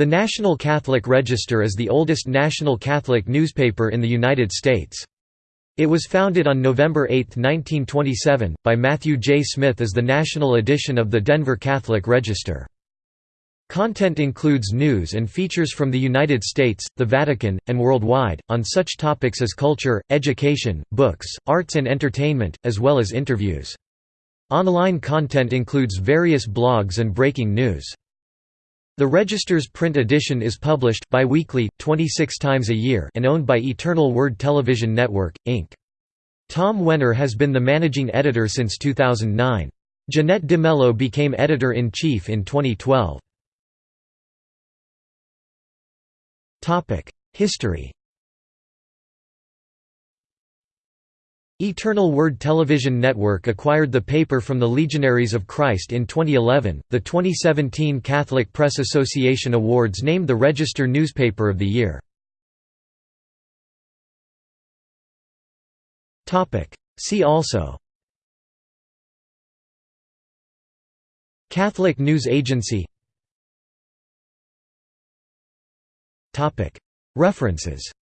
The National Catholic Register is the oldest national Catholic newspaper in the United States. It was founded on November 8, 1927, by Matthew J. Smith as the national edition of the Denver Catholic Register. Content includes news and features from the United States, the Vatican, and worldwide, on such topics as culture, education, books, arts and entertainment, as well as interviews. Online content includes various blogs and breaking news. The Register's print edition is published biweekly, 26 times a year and owned by Eternal Word Television Network, Inc. Tom Wehner has been the managing editor since 2009. Jeanette De Melo became editor-in-chief in 2012. History Eternal Word Television Network acquired the paper from the Legionaries of Christ in 2011. The 2017 Catholic Press Association Awards named the Register Newspaper of the Year. Topic: See also. Catholic News Agency. References